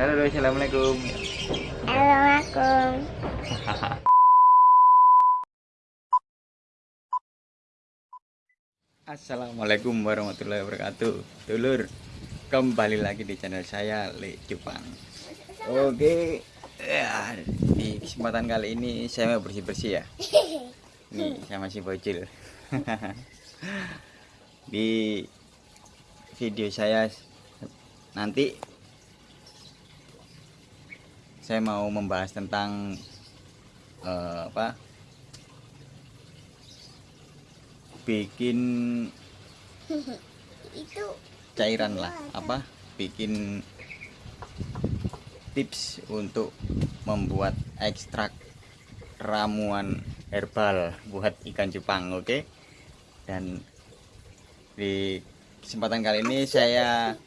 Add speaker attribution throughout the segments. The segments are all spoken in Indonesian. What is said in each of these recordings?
Speaker 1: Halo, assalamualaikum.
Speaker 2: Assalamualaikum.
Speaker 1: Assalamualaikum warahmatullahi wabarakatuh. Dulur, kembali lagi di channel saya Le Jepang. Oke, ya, di kesempatan kali ini saya mau bersih-bersih ya. Nih, saya masih bocil. di video saya nanti saya mau membahas tentang eh, apa? Bikin
Speaker 2: Itu
Speaker 1: cairan lah apa? Bikin tips untuk membuat ekstrak ramuan herbal buat ikan cupang oke? Dan di kesempatan kali ini saya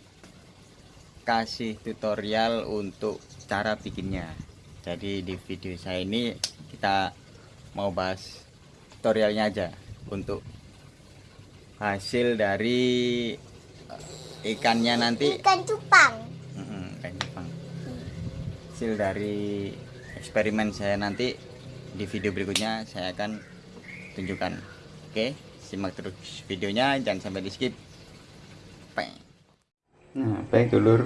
Speaker 1: kasih tutorial untuk cara bikinnya. Jadi di video saya ini kita mau bahas tutorialnya aja untuk hasil dari eh, ikannya nanti.
Speaker 2: Ikan cupang.
Speaker 1: Ikan cupang. Hasil dari eksperimen saya nanti di video berikutnya saya akan tunjukkan. Oke simak terus videonya jangan sampai di skip. Peng. nah baik dulur.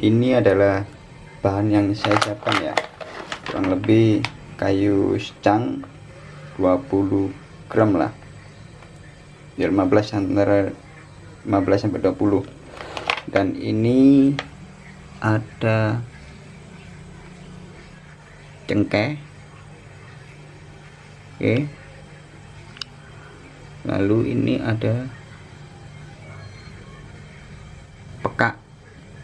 Speaker 1: Ini adalah bahan yang saya siapkan ya. Kurang lebih kayu secang 20 gram lah. Ya 15 antara 15 sampai 20 dan ini ada cengkeh. Oke. Lalu ini ada pekak.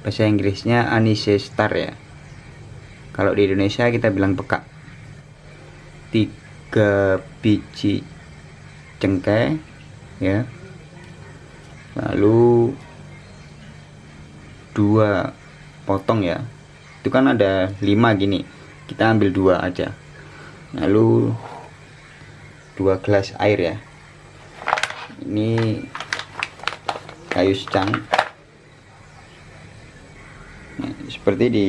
Speaker 1: Bahasa Inggrisnya Anise Star ya kalau di Indonesia kita bilang pekak. Tiga biji cengkeh ya. Lalu dua potong ya. Itu kan ada lima gini. Kita ambil dua aja. Lalu dua gelas air ya. Ini kayu secang. Nah, seperti di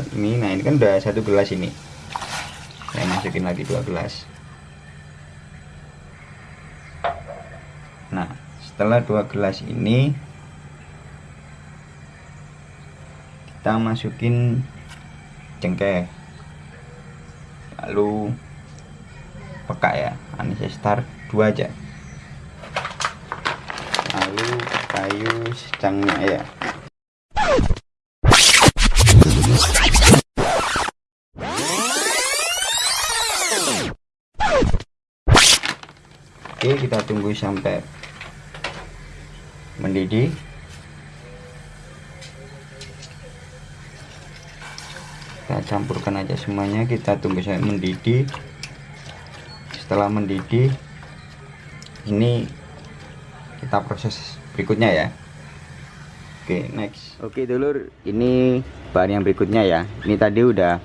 Speaker 1: ini nah ini kan udah satu gelas ini. Saya masukin lagi dua gelas. Nah setelah dua gelas ini kita masukin cengkeh. Lalu peka ya Anissa Star 2 aja. Lalu kayu secangnya ya oke kita tunggu sampai mendidih. Kita campurkan aja semuanya kita tunggu sampai mendidih. Setelah mendidih ini kita proses berikutnya ya. Oke next. Oke dulur ini bahan yang berikutnya ya. Ini tadi udah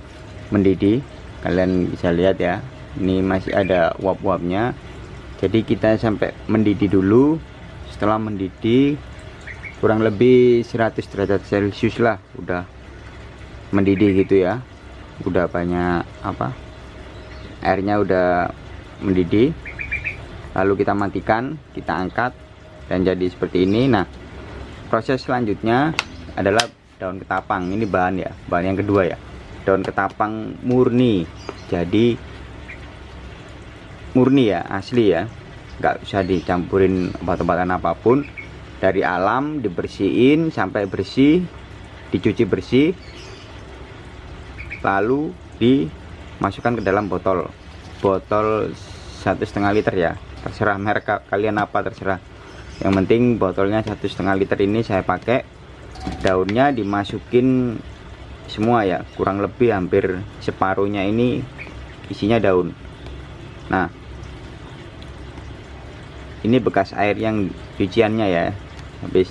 Speaker 1: mendidih. Kalian bisa lihat ya ini masih ada uap-uapnya jadi kita sampai mendidih dulu. Setelah mendidih kurang lebih 100 derajat celcius lah udah mendidih gitu ya. Udah banyak apa airnya udah mendidih. Lalu kita matikan kita angkat dan jadi seperti ini. Nah proses selanjutnya adalah daun ketapang. Ini bahan ya bahan yang kedua ya. Daun ketapang murni. Jadi murni ya asli ya. Nggak usah dicampurin obat-obatan apa pun. Dari alam dibersihin sampai bersih dicuci bersih lalu dimasukkan ke dalam botol. Botol satu setengah liter ya. Terserah merek kalian apa terserah. Yang penting botolnya satu setengah liter ini saya pakai. Daunnya dimasukin semua ya. Kurang lebih hampir separuhnya ini isinya daun. Nah ini bekas air yang cuciannya ya. Habis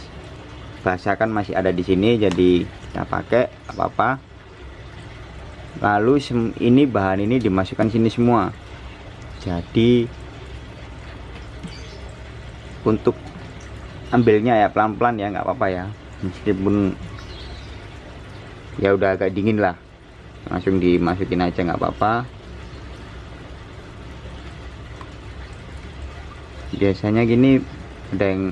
Speaker 1: basah kan masih ada di sini jadi kita pakai apa-apa. Lalu ini bahan ini dimasukkan sini semua. Jadi untuk ambilnya ya pelan-pelan ya nggak apa-apa ya. Meskipun ya udah agak dingin lah. Langsung dimasukin aja nggak apa-apa biasanya gini ada yang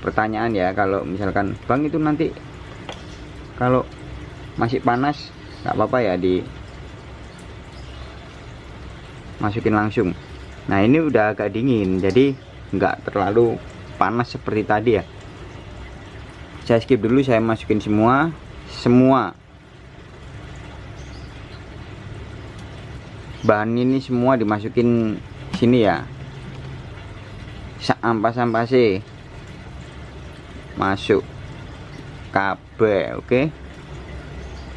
Speaker 1: pertanyaan ya kalau misalkan bang itu nanti kalau masih panas nggak apa-apa ya di masukin langsung. Nah ini udah agak dingin jadi nggak terlalu panas seperti tadi ya. Saya skip dulu saya masukin semua semua. Bahan ini semua dimasukin sini ya ampas-ampas sih. Masuk KB oke?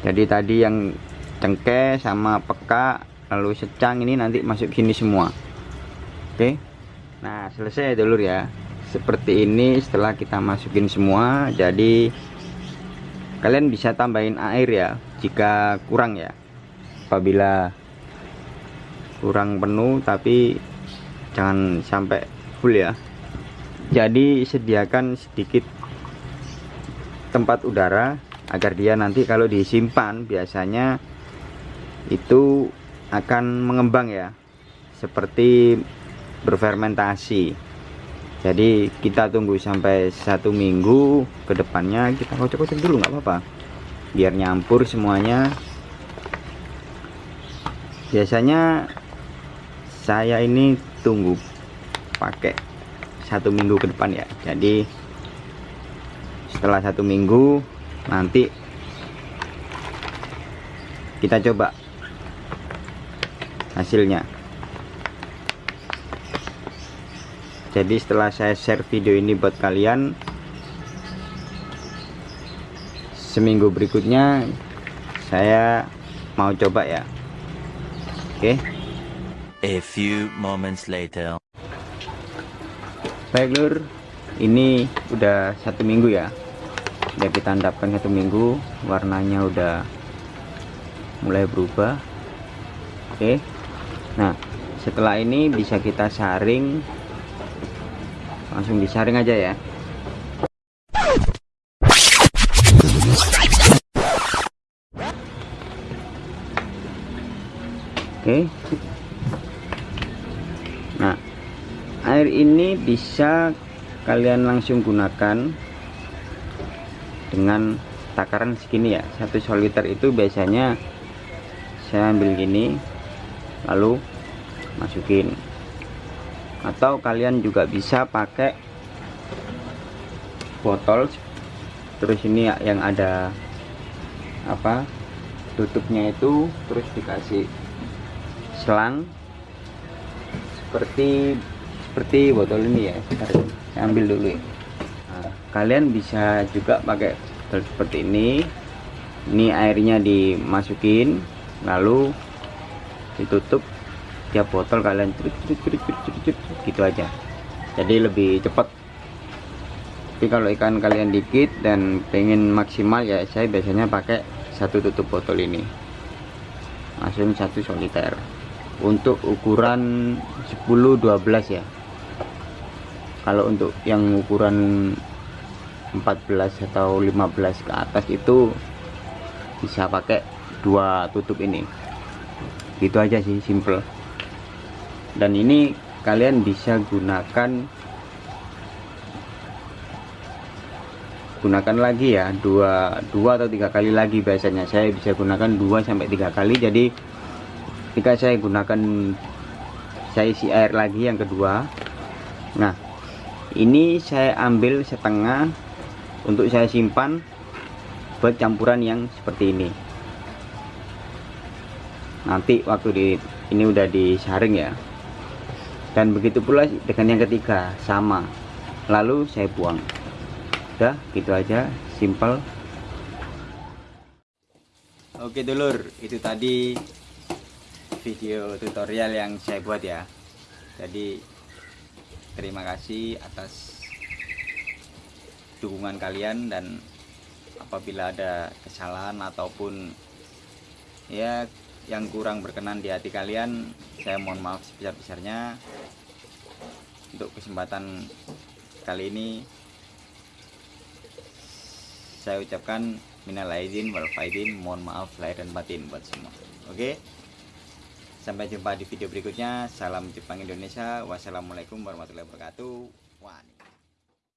Speaker 1: Jadi tadi yang cengkeh sama peka lalu secang ini nanti masuk sini semua. Oke? Nah selesai dulu ya. Seperti ini setelah kita masukin semua jadi kalian bisa tambahin air ya jika kurang ya. Apabila kurang penuh tapi jangan sampai full ya. Jadi sediakan sedikit tempat udara agar dia nanti kalau disimpan biasanya itu akan mengembang ya. Seperti berfermentasi. Jadi kita tunggu sampai satu minggu ke depannya kita kocok-kocok dulu nggak apa-apa. Biar nyampur semuanya. Biasanya saya ini tunggu pakai satu minggu ke depan ya. Jadi setelah satu minggu nanti kita coba hasilnya. Jadi setelah saya share video ini buat kalian seminggu berikutnya saya mau coba ya. Oke.
Speaker 3: A few moments later.
Speaker 1: Baik lur. Ini udah satu minggu ya. Udah kita endapkan satu minggu. Warnanya udah mulai berubah. Oke. Nah setelah ini bisa kita saring langsung disaring aja ya. Oke. Nah air ini bisa kalian langsung gunakan dengan takaran segini ya. Satu soliter itu biasanya saya ambil gini lalu masukin. Atau kalian juga bisa pakai botol terus ini yang ada apa tutupnya itu terus dikasih selang. Seperti seperti botol ini ya saya ambil dulu ya. Nah, kalian bisa juga pakai botol seperti ini. Ini airnya dimasukin lalu ditutup. Tiap botol kalian curut, curut, curut, curut, curut, gitu aja. Jadi lebih cepat. Tapi kalau ikan kalian dikit dan pengen maksimal ya saya biasanya pakai satu tutup botol ini. Langsung satu soliter. Untuk ukuran 10-12 ya kalau untuk yang ukuran 14 atau 15 ke atas itu bisa pakai dua tutup ini. Gitu aja sih simple. Dan ini kalian bisa gunakan gunakan lagi ya dua dua atau tiga kali lagi biasanya. Saya bisa gunakan dua sampai tiga kali jadi jika saya gunakan saya isi air lagi yang kedua. Nah ini saya ambil setengah untuk saya simpan buat campuran yang seperti ini. Nanti waktu di ini udah disaring ya. Dan begitu pula dengan yang ketiga sama. Lalu saya buang. Udah gitu aja simple oke dulur. Itu tadi video tutorial yang saya buat ya. Jadi terima kasih atas dukungan kalian dan apabila ada kesalahan ataupun ya yang kurang berkenan di hati kalian saya mohon maaf sebesar-besarnya. Untuk kesempatan kali ini saya ucapkan minal aidin wal faidin mohon maaf lahir dan batin buat semua. Oke sampai jumpa di video berikutnya. Salam Jepang Indonesia. Wassalamualaikum warahmatullahi wabarakatuh. Wah,